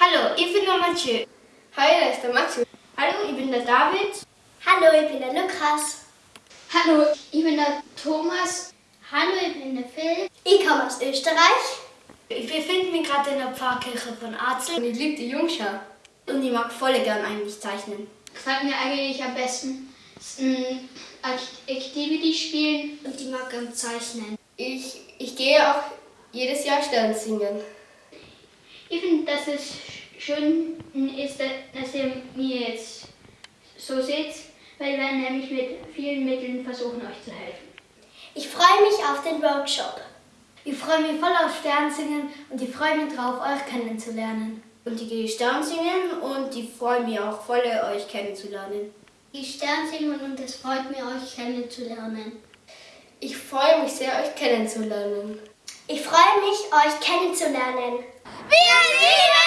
Hallo, ich bin der Mathieu. Hi, da ist der Max. Hallo, ich bin der David. Hallo, ich bin der Lukas. Hallo, ich bin der Thomas. Hallo, ich bin der Phil. Ich komme aus Österreich. Ich befinde mich gerade in der Pfarrkirche von Arzel Und ich liebe die Jungschau. und ich mag voll gern eigentlich zeichnen. Gefällt mir eigentlich am besten Activity spielen. Und ich mag zeichnen. Ich, ich gehe auch jedes Jahr Stern singen. Ich finde, dass es schön ist, dass ihr mir jetzt so seht, weil wir nämlich mit vielen Mitteln versuchen, euch zu helfen. Ich freue mich auf den Workshop. Ich freue mich voll auf Sternsingen und ich freue mich drauf, euch kennenzulernen. Und ich gehe Sternsingen und ich freue mich auch voll, euch kennenzulernen. Ich Stern singen und es freut mich, euch kennenzulernen. Ich freue mich sehr, euch kennenzulernen. Ich freue mich, euch kennenzulernen. Wir lieben